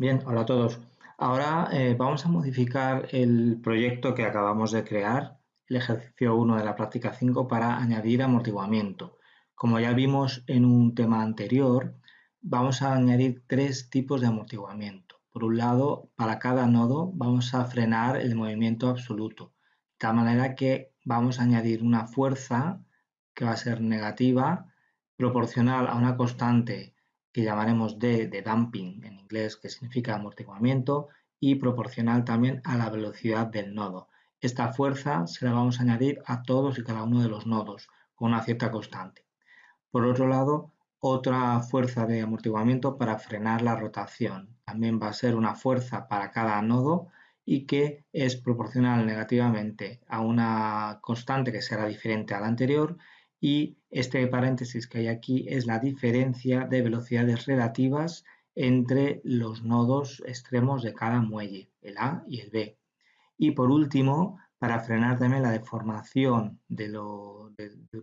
Bien, hola a todos. Ahora eh, vamos a modificar el proyecto que acabamos de crear, el ejercicio 1 de la práctica 5, para añadir amortiguamiento. Como ya vimos en un tema anterior, vamos a añadir tres tipos de amortiguamiento. Por un lado, para cada nodo vamos a frenar el movimiento absoluto, de tal manera que vamos a añadir una fuerza que va a ser negativa, proporcional a una constante que llamaremos D de damping en inglés, que significa amortiguamiento, y proporcional también a la velocidad del nodo. Esta fuerza se la vamos a añadir a todos y cada uno de los nodos con una cierta constante. Por otro lado, otra fuerza de amortiguamiento para frenar la rotación. También va a ser una fuerza para cada nodo y que es proporcional negativamente a una constante que será diferente a la anterior y este paréntesis que hay aquí es la diferencia de velocidades relativas entre los nodos extremos de cada muelle, el A y el B. Y por último, para frenar también la deformación del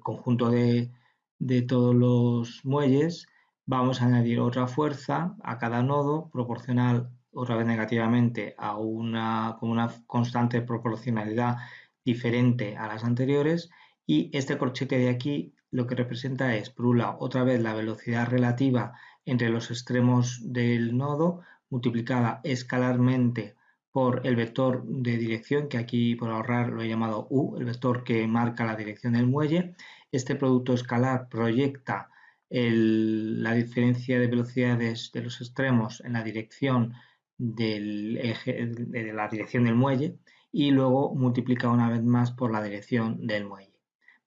conjunto de, de todos los muelles, vamos a añadir otra fuerza a cada nodo proporcional otra vez negativamente a una, con una constante proporcionalidad diferente a las anteriores y este corchete de aquí lo que representa es, por un lado, otra vez la velocidad relativa entre los extremos del nodo multiplicada escalarmente por el vector de dirección, que aquí por ahorrar lo he llamado U, el vector que marca la dirección del muelle. Este producto escalar proyecta la diferencia de velocidades de los extremos en la dirección de la dirección del muelle y luego multiplica una vez más por la dirección del muelle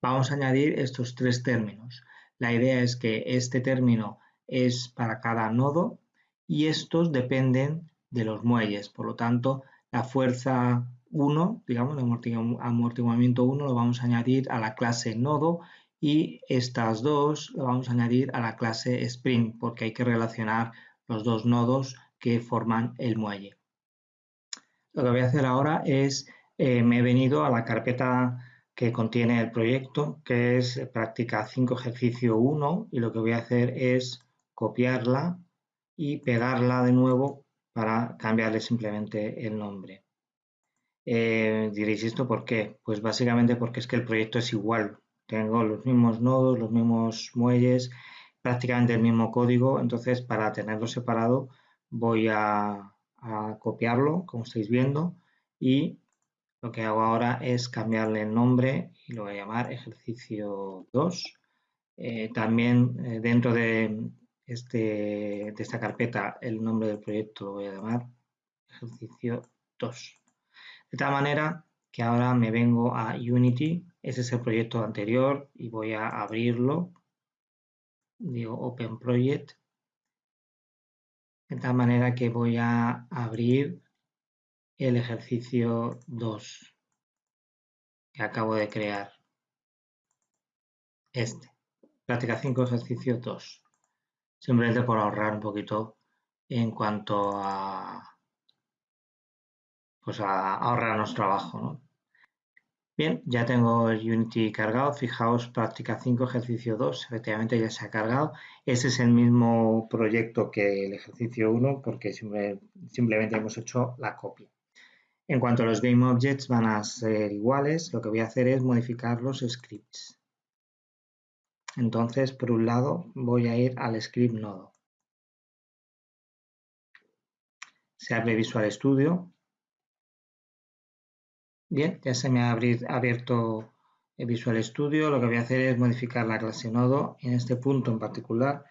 vamos a añadir estos tres términos. La idea es que este término es para cada nodo y estos dependen de los muelles. Por lo tanto, la fuerza 1, digamos, el amortiguamiento 1 lo vamos a añadir a la clase nodo y estas dos lo vamos a añadir a la clase spring porque hay que relacionar los dos nodos que forman el muelle. Lo que voy a hacer ahora es, eh, me he venido a la carpeta que contiene el proyecto, que es práctica 5 ejercicio 1 y lo que voy a hacer es copiarla y pegarla de nuevo para cambiarle simplemente el nombre. Eh, diréis esto por qué? Pues básicamente porque es que el proyecto es igual. Tengo los mismos nodos, los mismos muelles, prácticamente el mismo código, entonces para tenerlo separado voy a, a copiarlo, como estáis viendo, y lo que hago ahora es cambiarle el nombre y lo voy a llamar ejercicio 2. Eh, también eh, dentro de, este, de esta carpeta el nombre del proyecto lo voy a llamar ejercicio 2. De tal manera que ahora me vengo a Unity, ese es el proyecto anterior y voy a abrirlo, digo Open Project, de tal manera que voy a abrir el ejercicio 2 que acabo de crear. Este. Práctica 5, ejercicio 2. Simplemente por ahorrar un poquito en cuanto a, pues a ahorrarnos trabajo. Bien, ya tengo el Unity cargado. Fijaos, práctica 5, ejercicio 2. Efectivamente ya se ha cargado. Ese es el mismo proyecto que el ejercicio 1 porque simplemente hemos hecho la copia. En cuanto a los GameObjects van a ser iguales, lo que voy a hacer es modificar los scripts. Entonces, por un lado, voy a ir al script nodo. Se abre Visual Studio. Bien, ya se me ha abierto Visual Studio. Lo que voy a hacer es modificar la clase nodo. En este punto en particular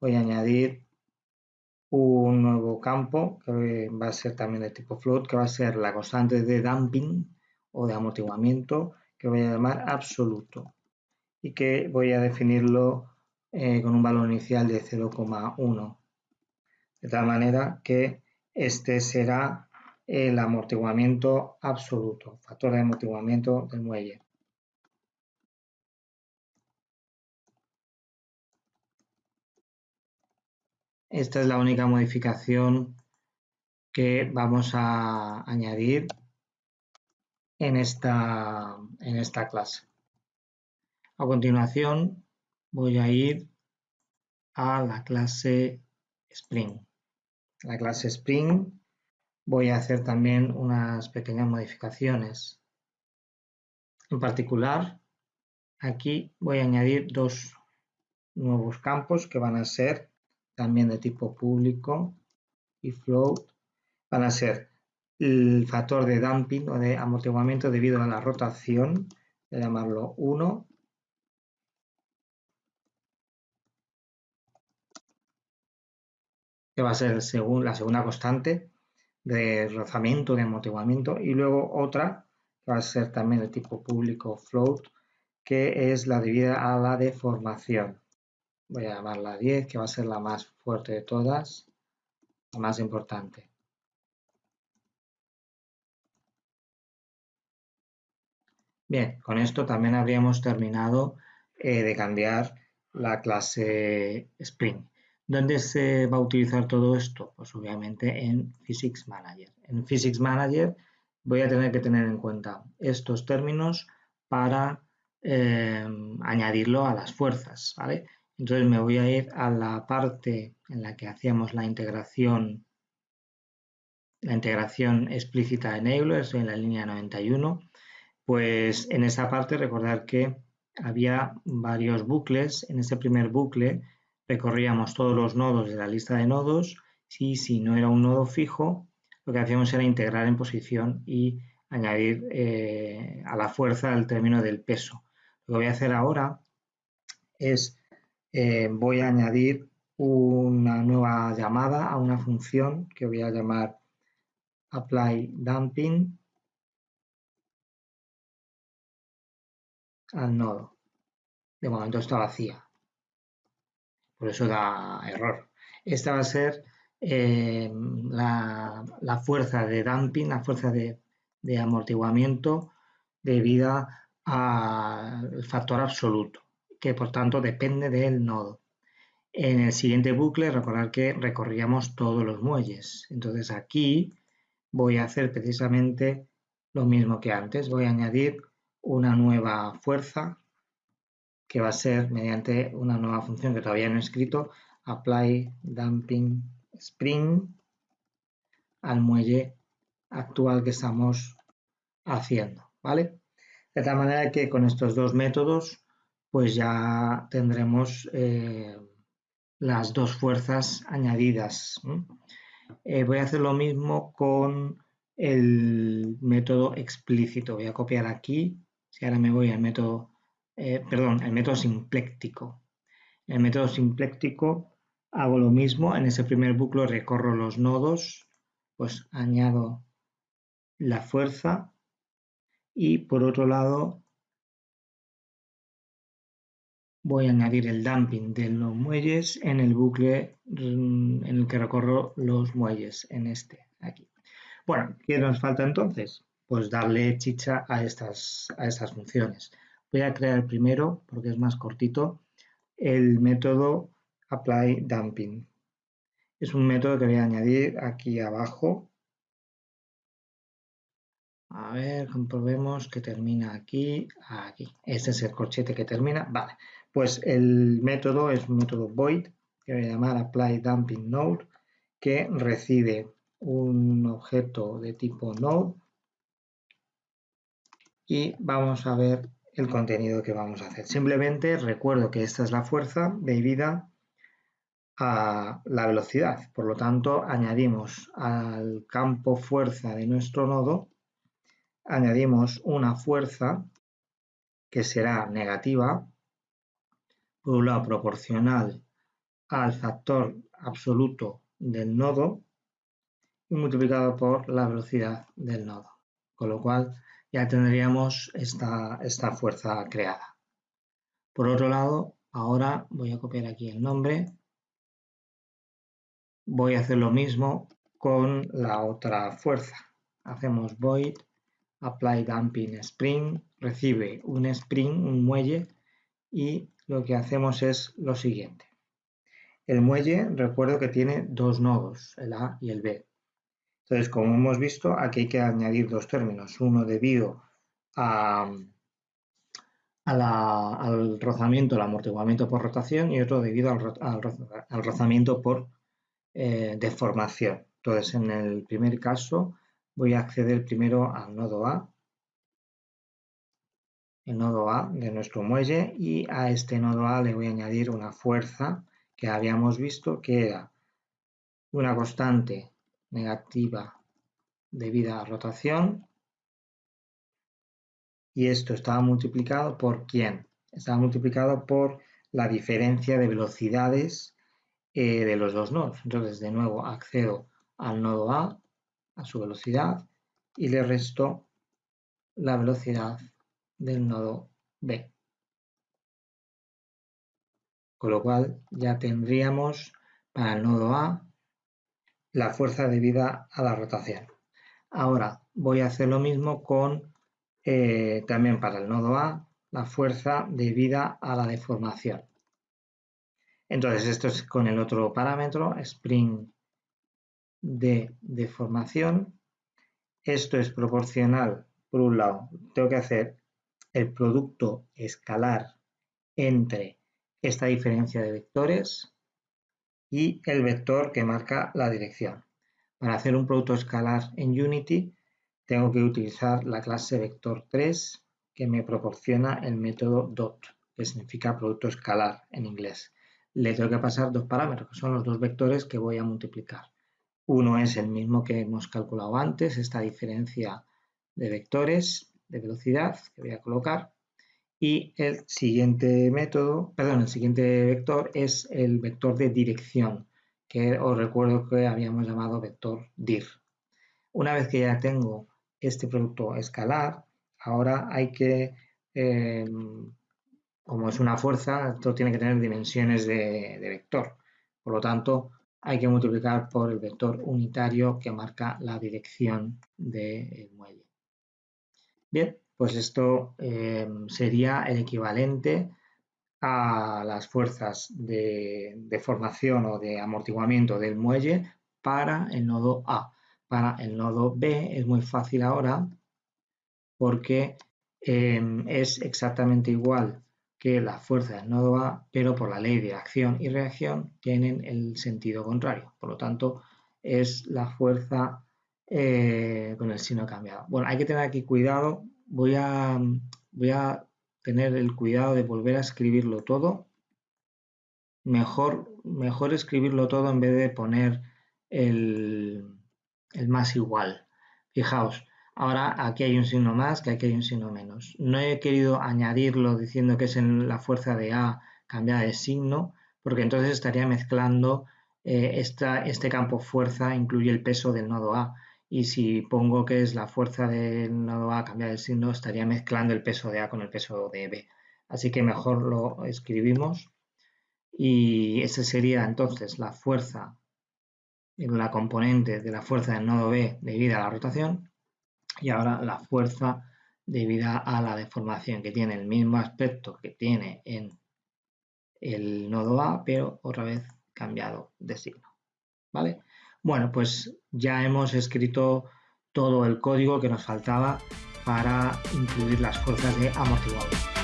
voy a añadir un nuevo campo que va a ser también de tipo float, que va a ser la constante de damping o de amortiguamiento que voy a llamar absoluto y que voy a definirlo eh, con un valor inicial de 0,1 de tal manera que este será el amortiguamiento absoluto, factor de amortiguamiento del muelle. Esta es la única modificación que vamos a añadir en esta, en esta clase. A continuación voy a ir a la clase Spring. la clase Spring, voy a hacer también unas pequeñas modificaciones. En particular, aquí voy a añadir dos nuevos campos que van a ser también de tipo público y float. Van a ser el factor de dumping o de amortiguamiento debido a la rotación, voy a llamarlo 1, que va a ser según la segunda constante de rozamiento, de amortiguamiento, y luego otra que va a ser también de tipo público float, que es la debida a la deformación. Voy a llamarla 10, que va a ser la más fuerte de todas, la más importante. Bien, con esto también habríamos terminado eh, de cambiar la clase Spring. ¿Dónde se va a utilizar todo esto? Pues obviamente en Physics Manager. En Physics Manager voy a tener que tener en cuenta estos términos para eh, añadirlo a las fuerzas, ¿vale? Entonces me voy a ir a la parte en la que hacíamos la integración la integración explícita en Euler, estoy en la línea 91, pues en esa parte recordar que había varios bucles, en ese primer bucle recorríamos todos los nodos de la lista de nodos y si no era un nodo fijo, lo que hacíamos era integrar en posición y añadir eh, a la fuerza el término del peso. Lo que voy a hacer ahora es, eh, voy a añadir una nueva llamada a una función que voy a llamar apply dumping al nodo. De momento está vacía por eso da error. Esta va a ser eh, la, fuerza de dumping, la fuerza de, amortiguamiento debida al factor absoluto, que por tanto depende del nodo. En el siguiente bucle, recordar que recorríamos todos los muelles. Entonces aquí voy a hacer precisamente lo mismo que antes. Voy a añadir una nueva fuerza que va a ser mediante una nueva función que todavía no he escrito, apply dumping spring al muelle actual que estamos haciendo, ¿vale? De tal manera que con estos dos métodos pues ya tendremos eh, las dos fuerzas añadidas. Eh, voy a hacer lo mismo con el método explícito. Voy a copiar aquí, si ahora me voy al método eh, perdón, el método simpléctico. En el método simpléctico hago lo mismo, en ese primer bucle recorro los nodos, pues añado la fuerza y por otro lado voy a añadir el dumping de los muelles en el bucle mm, en el que recorro los muelles, en este, aquí. Bueno, ¿qué nos falta entonces? Pues darle chicha a estas, a estas funciones. Voy a crear primero, porque es más cortito, el método apply dumping. Es un método que voy a añadir aquí abajo. A ver, comprobemos que termina aquí, aquí. Este es el corchete que termina. Vale, pues el método es un método void, que voy a llamar apply dumping node, que recibe un objeto de tipo node y vamos a ver el contenido que vamos a hacer. Simplemente recuerdo que esta es la fuerza debida a la velocidad. Por lo tanto, añadimos al campo fuerza de nuestro nodo, añadimos una fuerza que será negativa, proporcional al factor absoluto del nodo y multiplicado por la velocidad del nodo. Con lo cual ya tendríamos esta, esta fuerza creada. Por otro lado, ahora voy a copiar aquí el nombre. Voy a hacer lo mismo con la otra fuerza. Hacemos void apply dumping spring, recibe un spring, un muelle, y lo que hacemos es lo siguiente. El muelle, recuerdo que tiene dos nodos, el A y el B. Entonces, como hemos visto, aquí hay que añadir dos términos, uno debido al rozamiento, al amortiguamiento por rotación y otro debido al, rozamiento por eh, deformación. Entonces, en el primer caso, voy a acceder primero al nodo A, el nodo A de nuestro muelle, y a este nodo A le voy a añadir una fuerza que habíamos visto que era una constante negativa debida a rotación y esto estaba multiplicado por quién? Estaba multiplicado por la diferencia de velocidades eh, de los dos nodos. Entonces, de nuevo, accedo al nodo A, a su velocidad, y le resto la velocidad del nodo B. Con lo cual ya tendríamos para el nodo A la fuerza debida a la rotación. Ahora voy a hacer lo mismo con eh, también para el nodo A la fuerza debida a la deformación. Entonces esto es con el otro parámetro, spring de deformación. Esto es proporcional, por un lado, tengo que hacer el producto escalar entre esta diferencia de vectores y el vector que marca la dirección. Para hacer un producto escalar en Unity tengo que utilizar la clase vector3 que me proporciona el método dot, que significa producto escalar en inglés. Le tengo que pasar dos parámetros, que son los dos vectores que voy a multiplicar. Uno es el mismo que hemos calculado antes, esta diferencia de vectores de velocidad que voy a colocar. Y el siguiente método, perdón, el siguiente vector es el vector de dirección, que os recuerdo que habíamos llamado vector dir. Una vez que ya tengo este producto escalar, ahora hay que, em, como es una fuerza, esto tiene que tener dimensiones de, vector. Por lo tanto, hay que multiplicar por el vector unitario que marca la dirección del muelle. Bien, pues esto em, sería el equivalente a las fuerzas de, de, formación o de amortiguamiento del muelle para el nodo A. Para el nodo B es muy fácil ahora porque em, es exactamente igual que la fuerza del nodo A, pero por la ley de acción y reacción tienen el sentido contrario. Por lo tanto, es la fuerza eh, con el signo cambiado. Bueno, hay que tener aquí cuidado. Voy a, voy a tener el cuidado de volver a escribirlo todo. Mejor, mejor escribirlo todo en vez de poner el, más igual. Fijaos, ahora aquí hay un signo más que aquí hay un signo menos. No he querido añadirlo diciendo que es en la fuerza de A cambiada de signo, porque entonces estaría mezclando eh, este campo fuerza incluye el peso del nodo A. Y si pongo que es la fuerza del nodo A cambiada de signo, estaría mezclando el peso de A con el peso de B. Así que mejor lo escribimos. Y esa sería entonces la fuerza la componente de la fuerza del nodo B debida a la rotación y ahora la fuerza debida a la deformación que tiene el mismo aspecto que tiene en el nodo A pero otra vez cambiado de signo ¿vale? Bueno pues ya hemos escrito todo el código que nos faltaba para incluir las fuerzas de amortiguador